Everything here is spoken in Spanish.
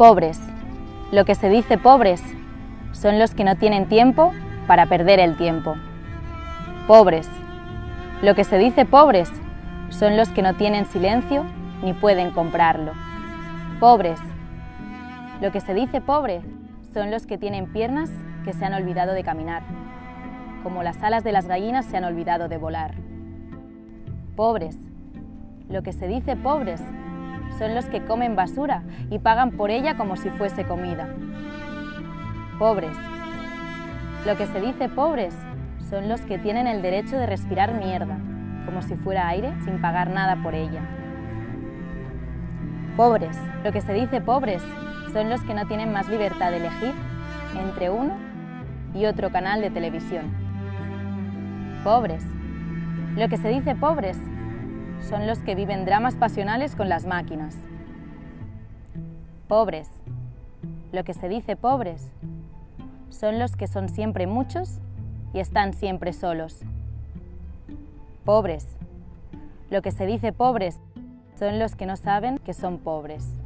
Pobres. Lo que se dice pobres son los que no tienen tiempo para perder el tiempo. Pobres. Lo que se dice pobres son los que no tienen silencio ni pueden comprarlo. Pobres. Lo que se dice pobre son los que tienen piernas que se han olvidado de caminar, como las alas de las gallinas se han olvidado de volar. Pobres. Lo que se dice pobres son los que comen basura y pagan por ella como si fuese comida. Pobres. Lo que se dice pobres son los que tienen el derecho de respirar mierda, como si fuera aire, sin pagar nada por ella. Pobres. Lo que se dice pobres son los que no tienen más libertad de elegir entre uno y otro canal de televisión. Pobres. Lo que se dice pobres son los que viven dramas pasionales con las máquinas. Pobres. Lo que se dice pobres son los que son siempre muchos y están siempre solos. Pobres. Lo que se dice pobres son los que no saben que son pobres.